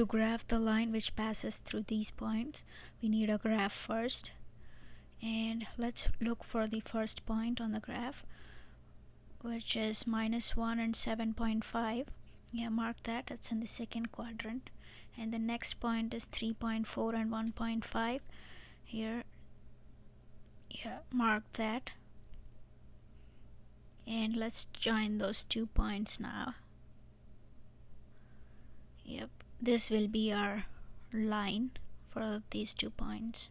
to graph the line which passes through these points. We need a graph first. And let's look for the first point on the graph which is minus 1 and 7.5 yeah mark that. It's in the second quadrant. And the next point is 3.4 and 1.5 here yeah mark that. And let's join those two points now this will be our line for these two points